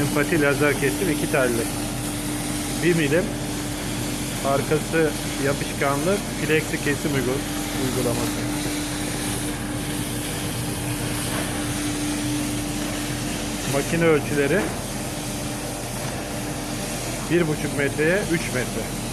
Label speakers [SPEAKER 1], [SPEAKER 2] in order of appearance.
[SPEAKER 1] Empati lazer kesim iki telli. 1 milim. Arkası yapışkanlı plexi kesim uygul uygulaması. Makine ölçüleri 1,5 metreye 3 metre.